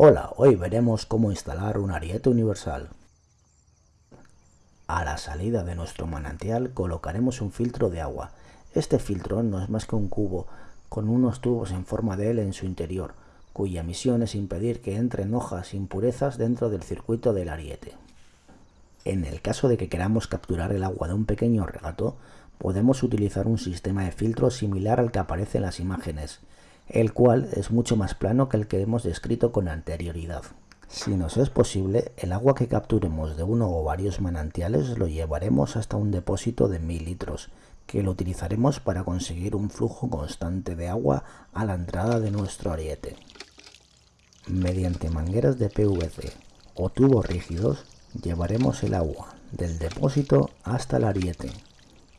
Hola, hoy veremos cómo instalar un ariete universal. A la salida de nuestro manantial colocaremos un filtro de agua. Este filtro no es más que un cubo con unos tubos en forma de L en su interior, cuya misión es impedir que entren hojas impurezas dentro del circuito del ariete. En el caso de que queramos capturar el agua de un pequeño regato, podemos utilizar un sistema de filtro similar al que aparece en las imágenes, el cual es mucho más plano que el que hemos descrito con anterioridad. Si nos es posible, el agua que capturemos de uno o varios manantiales lo llevaremos hasta un depósito de 1000 litros, que lo utilizaremos para conseguir un flujo constante de agua a la entrada de nuestro ariete. Mediante mangueras de PVC o tubos rígidos, llevaremos el agua del depósito hasta el ariete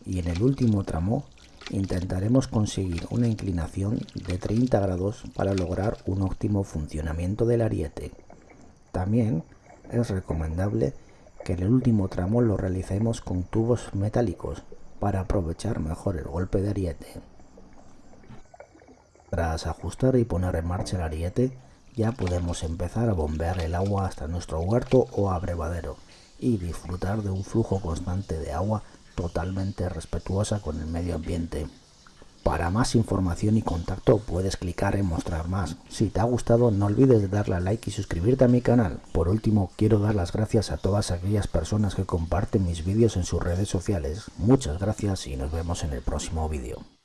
y en el último tramo intentaremos conseguir una inclinación de 30 grados para lograr un óptimo funcionamiento del ariete. También es recomendable que el último tramo lo realicemos con tubos metálicos para aprovechar mejor el golpe de ariete. Tras ajustar y poner en marcha el ariete, ya podemos empezar a bombear el agua hasta nuestro huerto o abrevadero y disfrutar de un flujo constante de agua totalmente respetuosa con el medio ambiente. Para más información y contacto puedes clicar en mostrar más. Si te ha gustado no olvides de darle a like y suscribirte a mi canal. Por último quiero dar las gracias a todas aquellas personas que comparten mis vídeos en sus redes sociales. Muchas gracias y nos vemos en el próximo vídeo.